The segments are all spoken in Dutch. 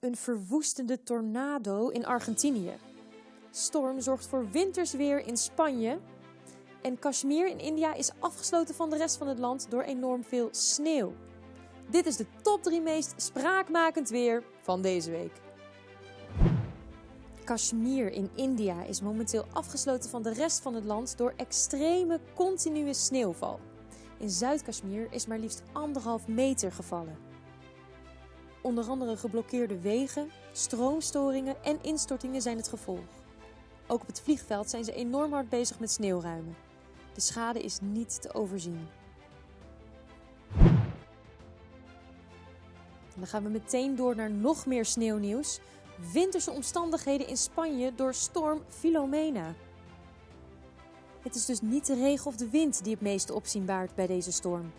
Een verwoestende tornado in Argentinië. Storm zorgt voor wintersweer in Spanje. En Kashmir in India is afgesloten van de rest van het land door enorm veel sneeuw. Dit is de top 3 meest spraakmakend weer van deze week. Kashmir in India is momenteel afgesloten van de rest van het land door extreme continue sneeuwval. In Zuid-Kashmir is maar liefst anderhalf meter gevallen. Onder andere geblokkeerde wegen, stroomstoringen en instortingen zijn het gevolg. Ook op het vliegveld zijn ze enorm hard bezig met sneeuwruimen. De schade is niet te overzien. Dan gaan we meteen door naar nog meer sneeuwnieuws. Winterse omstandigheden in Spanje door storm Filomena. Het is dus niet de regen of de wind die het meeste opzien baart bij deze storm.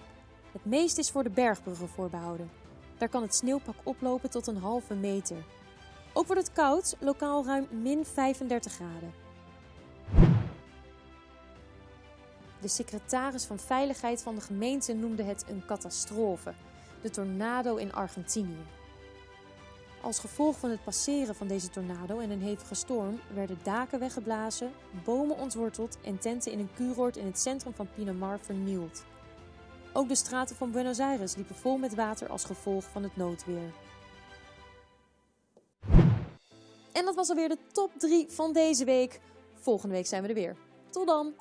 Het meeste is voor de bergbruggen voorbehouden. Daar kan het sneeuwpak oplopen tot een halve meter. Ook wordt het koud, lokaal ruim min 35 graden. De secretaris van Veiligheid van de gemeente noemde het een catastrofe, de tornado in Argentinië. Als gevolg van het passeren van deze tornado en een hevige storm werden daken weggeblazen, bomen ontworteld en tenten in een kuuroord in het centrum van Pinamar vernield. Ook de straten van Buenos Aires liepen vol met water als gevolg van het noodweer. En dat was alweer de top 3 van deze week. Volgende week zijn we er weer. Tot dan!